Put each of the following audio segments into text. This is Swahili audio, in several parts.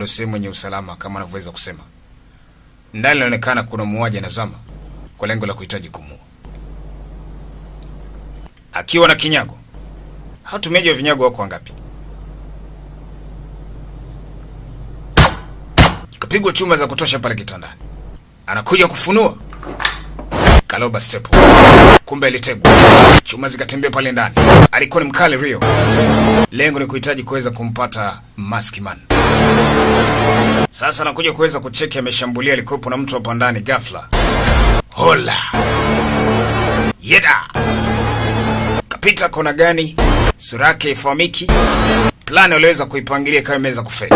ndio sehemu yenye usalama kama anavyoweza kusema. Ndani inaonekana kuna muuaji anazama kwa lengo la kuhitaji kumua. akiwa na kinyago. Hatumiaji wa vinyago wako wangapi? Kapigwa chuma za kutosha pale kitandani, anakuja kufunua Kaloba Sepo, kumbe alitegwa. chuma zikatembea pale ndani. Alikuwa ni mkali Rio, lengo ni kuhitaji kuweza kumpata Maskman. Sasa anakuja kuweza kucheki, ameshambulia, alikuwepo na mtu hapa ndani. Ghafla hola yeda kapita kona gani, sura yake ifahamiki, plani waliweza kuipangilia kama imeweza kufeli,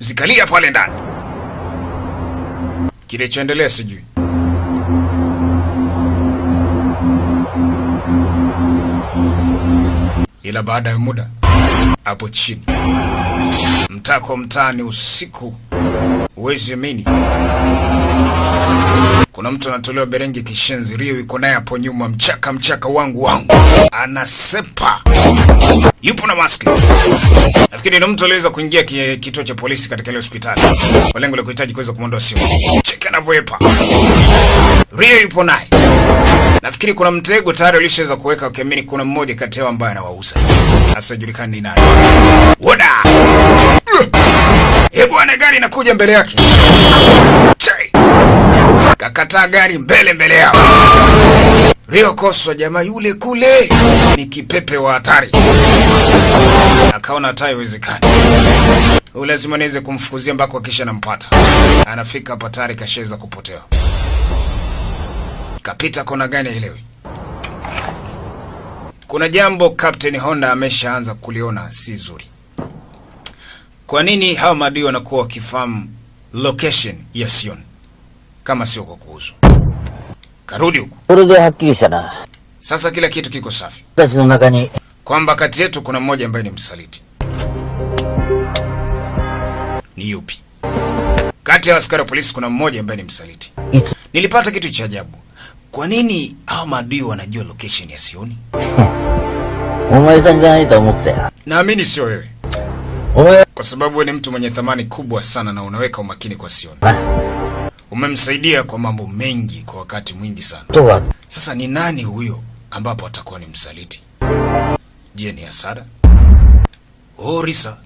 zikalia pale ndani. Kilichoendelea sijui. Ila baada ya muda hapo chini, mtako mtaani mtaa, huwezi amini, kuna mtu anatolewa berengi kishenzi. Rio iko naye hapo nyuma, mchaka mchaka wangu wangu, anasepa, yupo na maski. Nafikiri ni mtu aliweza kuingia kituo cha polisi katika ile hospitali kwa lengo la kuhitaji kuweza kumwondoa simu. Cheki anavyoepa, Rio yupo naye Nafikiri kuna mtego tayari ulishaweza kuweka ukiamini kuna mmoja kati yao ambaye anawauza. asijulikani ni nani. Woda! Bwana, gari inakuja mbele yake. Kakataa gari mbele mbele yao. Rio Koswa, jamaa yule kule ni kipepe wa hatari. Akaona hata haiwezekani. Lazima niweze kumfukuzia mpaka kisha nampata. Anafika hapa tayari kashaweza kupotea. Kapita kona gani elewi. Kuna jambo Captain Honda ameshaanza kuliona si zuri. Kwa nini hawa maadui wanakuwa wakifahamu location ya Sion kama sio kwa kuuzwa? Karudi huko. Kurudi hakiri sana. Sasa kila kitu kiko safi. Kwamba kati yetu kuna mmoja ambaye ni msaliti. Ni yupi? Kati ya askari wa polisi kuna mmoja ambaye ni msaliti. It. Nilipata kitu cha ajabu. Kwa nini hao maadui wanajua location ya Sioni? Naamini sio wewe kwa sababu we ni mtu mwenye thamani kubwa sana na unaweka umakini kwa Sioni. Umemsaidia kwa mambo mengi kwa wakati mwingi sana. Sasa ni nani huyo ambapo atakuwa ni msaliti? Je, ni hasara? Orisa. Oh,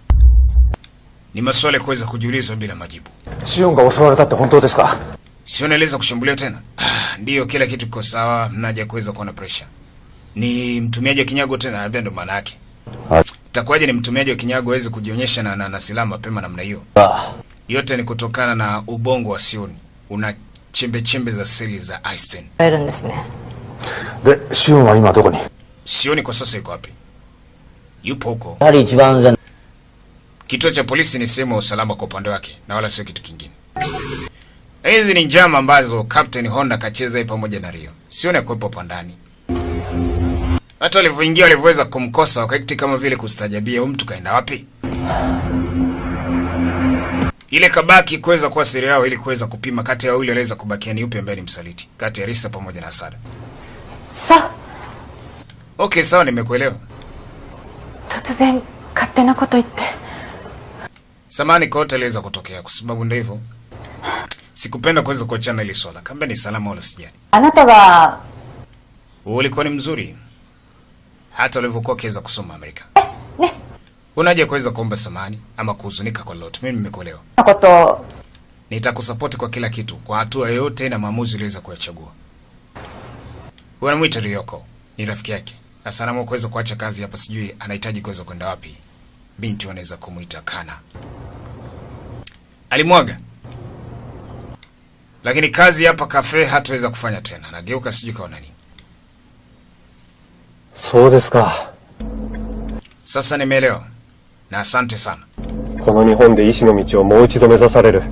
ni maswali kuweza kujiulizwa bila majibu. Shion ga osowareta tte hontou desu ka? Shion aliweza kushambuliwa tena? Ah, Ndiyo kila kitu kiko sawa, mnaja kuweza kuwa na pressure. Ni mtumiaji wa kinyago tena, ndio maana yake. Itakuwaje ni mtumiaji wa kinyago aweze kujionyesha na, na, na silaha mapema namna hiyo? Ah. Yote ni kutokana na ubongo wa Sioni una chembe chembe za seli za Einstein. De, Sioni wa ima doko ni? Sioni kwa sasa yuko wapi? Yupo huko. Kituo cha polisi ni sehemu ya usalama kwa upande wake na wala sio kitu kingine. Hizi ni njama ambazo Captain Honda kacheza pamoja na Rio. Sioni akwepo hapa ndani. Hata walivyoingia walivyoweza kumkosa wakaiti kama vile kustajabia, huyu mtu kaenda wapi? Ile kabaki kuweza kuwa siri yao ili kuweza kupima kati ya wawili waliweza kubakia ni upi ambaye ni msaliti, kati ya Risa pamoja na Asada. sa Okay, sawa nimekuelewa. Totsuzen katte na koto itte. Samani kote yote aliweza kutokea kwa sababu ndio hivyo. Sikupenda kuweza kuachana ile swala. Kamba ni salama wala sijani. Anata wa ulikuwa ni mzuri hata walivyokuwa wakiweza kusoma Amerika. Unaje kuweza kuomba samani ama kuhuzunika kwa lolote? Mimi nimekuelewa. Nitakusapoti kwa kila kitu, kwa hatua yoyote na maamuzi uliweza kuyachagua. Wanamwita Ryoko, ni rafiki yake. Sasa anaamua kuweza kuacha kazi hapa, sijui anahitaji kuweza kwenda wapi. Binti anaweza kumuita Kana. Alimwaga. Lakini kazi hapa kafe hataweza kufanya tena. Nageuka sijui kaona nini. そうですか Sasa nimeelewa na asante sana. この日本で医師の道をもう一度目指される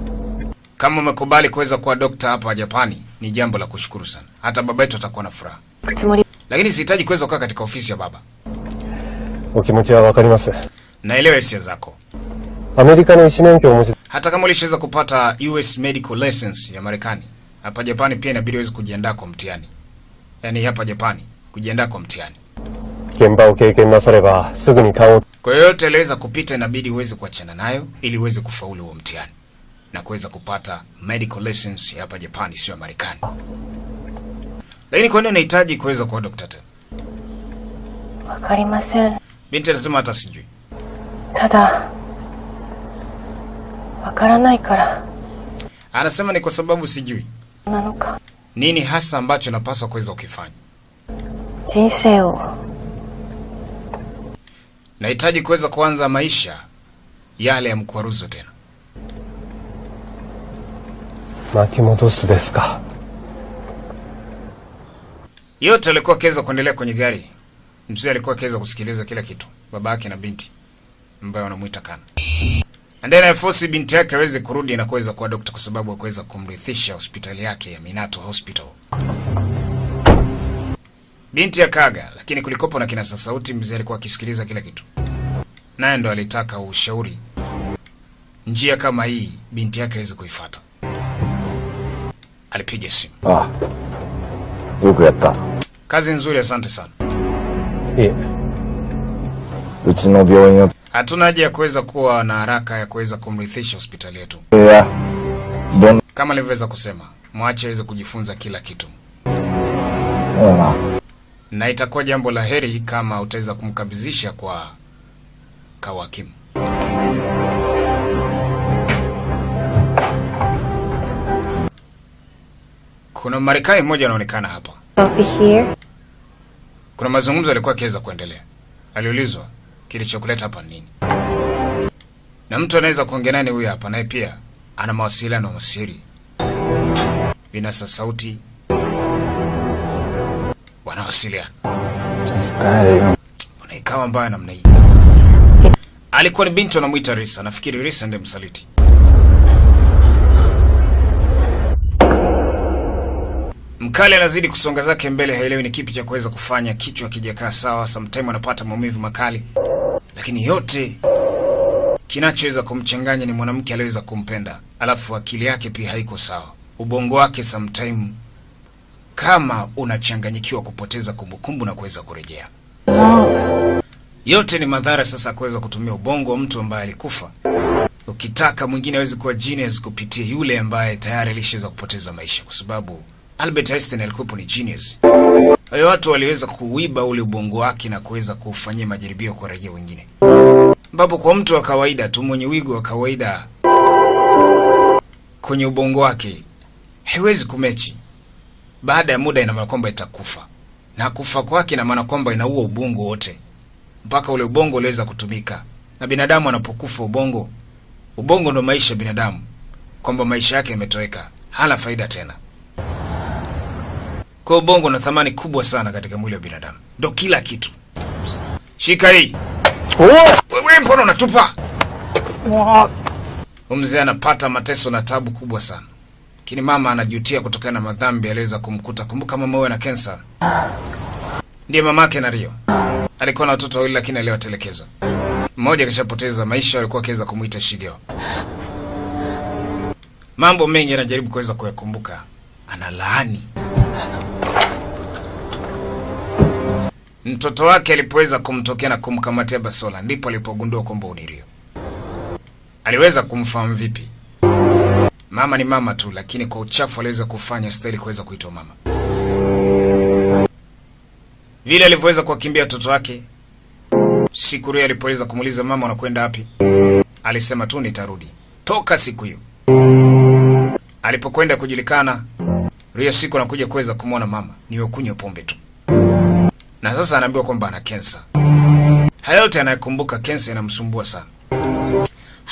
Kama umekubali kuweza kuwa dokta hapa Japani, ni jambo la kushukuru sana. Hata baba yetu atakuwa na furaha, つもり lakini sihitaji kuweza kukaa katika ofisi ya baba. お気持ちはわかります Naelewa hisia zako. アメリカの医師免許をお持ち Hata kama ulishaweza kupata US medical license ya Marekani, hapa Japani pia inabidi uweze kujiandaa kwa mtihani. Yaani hapa Japani kujiandaa kwa mtihani. Kemba ukeke nasare ba sugu ni kao. Kwa yoyote aliweza kupita, inabidi uweze kuachana nayo ili uweze kufaulu wa mtihani na kuweza kupata medical license ya hapa Japani, sio ya Marekani. Lakini kwa nini unahitaji kuweza kuwa dokta tena? Wakarimasen. Binti anasema hata sijui. Tada wakaranai kara. Anasema ni kwa sababu sijui. Nanuka. Nini hasa ambacho napaswa kuweza ukifanya? Jinsei Nahitaji kuweza kuanza maisha yale ya mkwaruzo tena. Makimodosu deska? Yote alikuwa akiweza kuendelea kwenye gari. Mzee alikuwa akiweza kusikiliza kila kitu, baba yake na binti ambaye wanamuita Kana. Ndani ya binti yake aweze kurudi na kuweza kuwa dokta kwa sababu hakuweza kumrithisha hospitali yake ya Minato Hospital. Binti ya kaga, lakini kulikopo na kinasa sauti. Mzee alikuwa akisikiliza kila kitu, naye ndo alitaka ushauri. Njia kama hii binti yake hawezi kuifuata. Alipiga simu. Ah. Yuko yatta. Kazi nzuri, asante sana. Hatuna haja ya kuweza kuwa na haraka ya kuweza kumrithisha hospitali yetu. Yeah. Don. Kama alivyoweza kusema, mwache aweze kujifunza kila kitu. Yeah na itakuwa jambo la heri kama utaweza kumkabidhisha kwa kawakimu. Kuna Marekani mmoja anaonekana hapa. Kuna mazungumzo yalikuwa akiweza kuendelea. Aliulizwa kilichokuleta hapa nini, na mtu anaweza kuongea nani huyu hapa, naye pia ana mawasiliano masiri, vinasa sauti, wanawasiliana. Mbona ikawa mbaya namna hii? Alikuwa ni binti wanamwita Risa. Nafikiri Risa ndiye msaliti. Mkali anazidi kusonga zake mbele, haelewi ni kipi cha kuweza kufanya. Kichwa kijakaa sawa, sometime anapata maumivu makali, lakini yote kinachoweza kumchanganya ni mwanamke aliyeweza kumpenda, alafu akili yake pia haiko sawa. Ubongo wake sometime kama unachanganyikiwa, kupoteza kumbukumbu na kuweza kurejea. Yote ni madhara sasa kuweza kutumia ubongo wa mtu ambaye alikufa. Ukitaka mwingine aweze kuwa genius kupitia yule ambaye tayari alishaweza kupoteza maisha, kwa sababu Albert Einstein alikuwa ni genius. Hiyo watu waliweza kuiba ule ubongo wake na kuweza kufanyia majaribio kwa raia wengine, ambapo kwa mtu wa kawaida tu mwenye wigo wa kawaida kwenye ubongo wake haiwezi kumechi. Baada ya muda, ina maana kwamba itakufa, na kufa kwake ina maana kwamba inaua ubongo wote mpaka ule ubongo uliweza kutumika. Na binadamu anapokufa ubongo, ubongo ndo maisha ya binadamu, kwamba maisha yake yametoweka, hana faida tena. Kwa ubongo una thamani kubwa sana katika mwili wa binadamu, ndo kila kitu. Shika hii. Wewe mbona unatupa? Mzee anapata mateso na tabu kubwa sana, lakini mama anajutia kutokana na madhambi aliweza kumkuta. Kumbuka mama huyo ana kensa, ndiye mamake na Rio alikuwa na watoto wawili lakini aliwatelekeza. Mmoja kishapoteza maisha, alikuwa akiweza kumwita Shigeo. Mambo mengi anajaribu kuweza kuyakumbuka, analaani mtoto wake alipoweza kumtokea na kumkamatia basola, ndipo alipogundua kwamba ni Rio. Aliweza kumfahamu vipi? Mama ni mama tu, lakini kwa uchafu aliweza kufanya stahili kuweza kuitwa mama vile alivyoweza kuwakimbia watoto wake. Siku hiyo alipoweza kumuuliza mama, unakwenda wapi? Alisema tu nitarudi. Toka siku hiyo alipokwenda kujulikana, Rio siku anakuja kuweza kumwona mama ni kunywa pombe tu, na sasa anaambiwa kwamba ana kensa. Hayote yote anayekumbuka, kensa inamsumbua sana.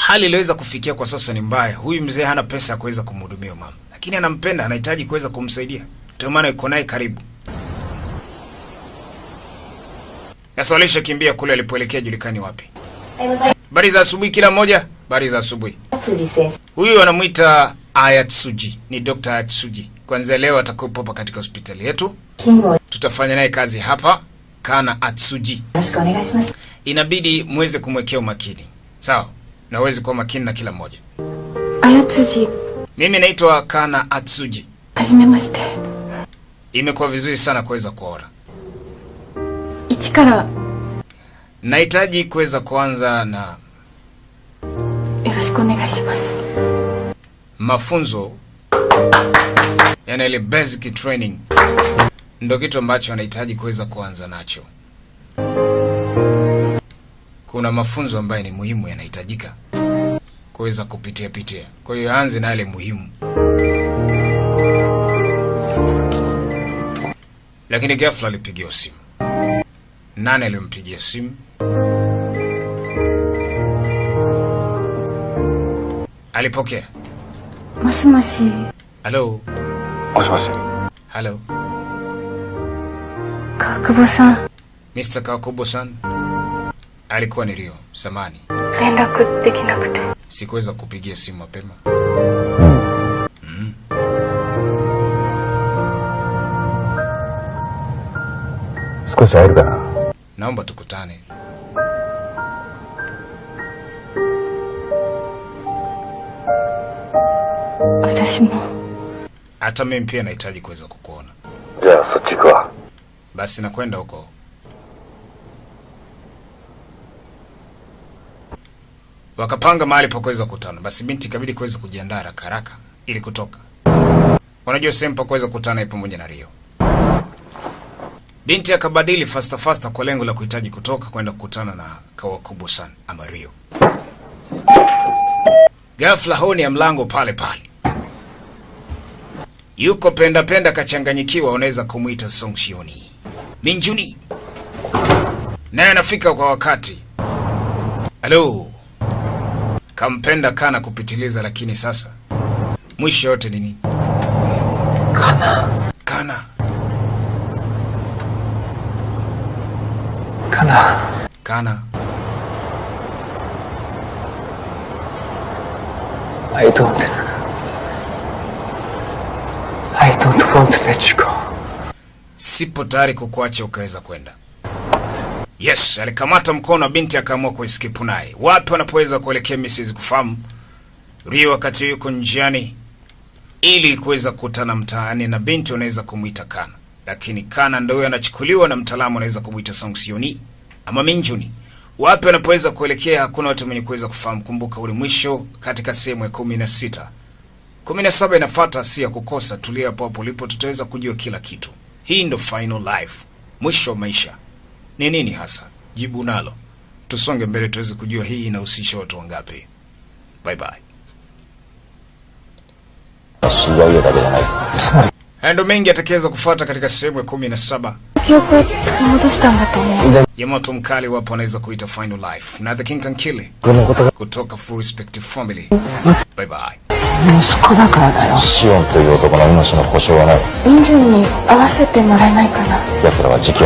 Hali iliweza kufikia kwa sasa ni mbaya. Huyu mzee hana pesa ya kuweza kumhudumia mama, lakini anampenda, anahitaji kuweza kumsaidia, ndio maana yuko naye karibu. Sasa walishakimbia kule alipoelekea julikani wapi. Habari za asubuhi kila mmoja. Habari za asubuhi. Huyu anamwita Ayatsuji, ni Dr. Ayatsuji. Kwanza leo atakuwepo hapa katika hospitali yetu, tutafanya naye kazi hapa. Kana Atsuji, inabidi muweze kumwekea umakini, sawa? na uwezi kuwa makini na kila mmoja. Ayatsuji. Mimi naitwa Kana Atsuji. Hajimemashite. Imekuwa vizuri sana kuweza kuona. Ichi kara. Nahitaji kuweza kuanza na Yoroshiku onegaishimasu. Mafunzo yani ile basic training ndio kitu ambacho anahitaji kuweza kuanza nacho kuna mafunzo ambayo ni muhimu yanahitajika kuweza kupitia pitia. Kwa hiyo aanze na yale muhimu, lakini ghafla alipigiwa simu. Nani alimpigia simu? Alipokea. Moshimoshi. Halo. Moshimoshi. Halo. Kakubo-san. Mr. Kakubo-san. Alikuwa ni Rio, samani. Sikuweza kupigia simu mapema. Mm. Naomba tukutane. Hata mimi pia nahitaji kuweza kukuona. Basi nakwenda huko. Wakapanga mahali pa kuweza kukutana. Basi binti ikabidi kuweza kujiandaa haraka haraka ili kutoka. Unajua sehemu pa kuweza kukutana ipo pamoja na Rio. Binti akabadili fasta fasta kwa lengo la kuhitaji kutoka kwenda kukutana na Kawakubo-san ama Rio. Ghafla honi ya mlango pale pale. Yuko penda penda kachanganyikiwa, unaweza kumwita Song Shioni. Minjuni naye anafika kwa wakati. Halo, kampenda kana kupitiliza, lakini sasa mwisho yote nini? Kana, kana, Kana, kana. I don't... I don't want to let you go. Sipo tayari kukuacha ukaweza kwenda. Yes, alikamata mkono wa binti akaamua kuiskipu naye. Wapi wanapoweza kuelekea Mrs. kufahamu. Rio wakati yuko njiani ili kuweza kukutana mtaani na binti unaweza kumuita Kana. Lakini Kana ndio anachukuliwa na mtaalamu anaweza kumuita Song Sioni ama Minjuni. Wapi wanapoweza kuelekea hakuna watu wenye kuweza kufahamu. Kumbuka ule mwisho katika sehemu ya kumi na sita. kumi na saba inafuata, si ya kukosa. Tulia hapo hapo ulipo, tutaweza kujua kila kitu. Hii ndo final life, mwisho wa maisha ni nini hasa? Jibu nalo, tusonge mbele tuweze kujua hii inahusisha watu wangapi. Bye bye. 知り合いだけじゃないぞ。 Haya ndo mengi atakaweza kufuata katika sehemu ya kumi na saba. 記憶を取り戻したんだと思う ya moto mkali wapo wanaweza kuita final life na the king can kill it. kutoka full respect family. Bye bye. シオンという男の命の保証はない。 民順に会わせてもらえないかな 奴らは時期